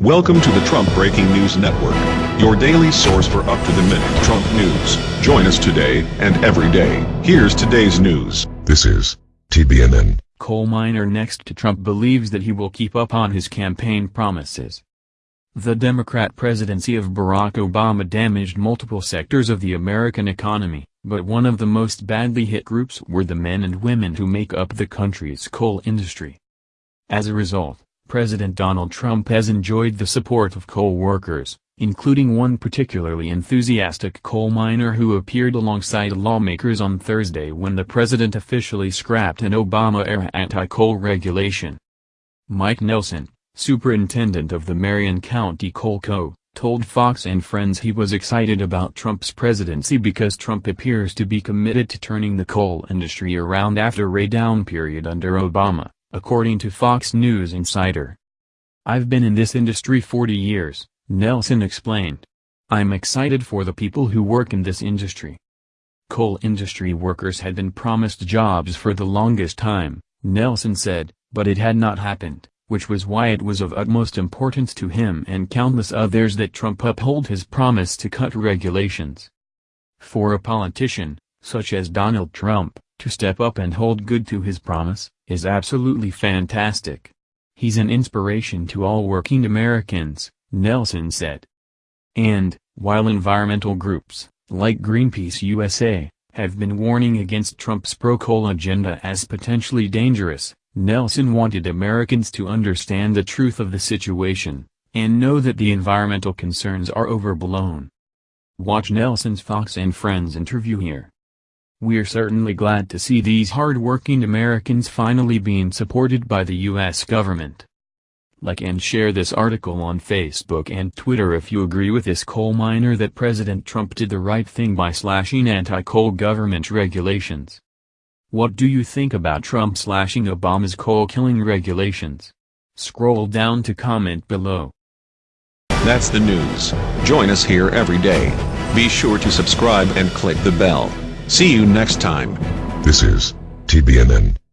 Welcome to the Trump Breaking News Network, your daily source for up-to-the-minute Trump news. Join us today and every day. Here's today's news. This is TBNN. Coal miner next to Trump believes that he will keep up on his campaign promises. The Democrat presidency of Barack Obama damaged multiple sectors of the American economy, but one of the most badly hit groups were the men and women who make up the country's coal industry. As a result, President Donald Trump has enjoyed the support of coal workers, including one particularly enthusiastic coal miner who appeared alongside lawmakers on Thursday when the president officially scrapped an Obama-era anti-coal regulation. Mike Nelson, superintendent of the Marion County Coal Co., told Fox and Friends he was excited about Trump's presidency because Trump appears to be committed to turning the coal industry around after a down period under Obama according to Fox News Insider. I've been in this industry 40 years, Nelson explained. I'm excited for the people who work in this industry. Coal industry workers had been promised jobs for the longest time, Nelson said, but it had not happened, which was why it was of utmost importance to him and countless others that Trump uphold his promise to cut regulations. For a politician, such as Donald Trump, to step up and hold good to his promise, is absolutely fantastic. He's an inspiration to all working Americans, Nelson said. And, while environmental groups, like Greenpeace USA, have been warning against Trump's pro-coal agenda as potentially dangerous, Nelson wanted Americans to understand the truth of the situation, and know that the environmental concerns are overblown. Watch Nelson's Fox and Friends interview here. We're certainly glad to see these hard-working Americans finally being supported by the U.S. government. Like and share this article on Facebook and Twitter if you agree with this coal miner that President Trump did the right thing by slashing anti-coal government regulations. What do you think about Trump slashing Obama's coal-killing regulations? Scroll down to comment below. That's the news. Join us here every day. Be sure to subscribe and click the bell. See you next time. This is TBNN.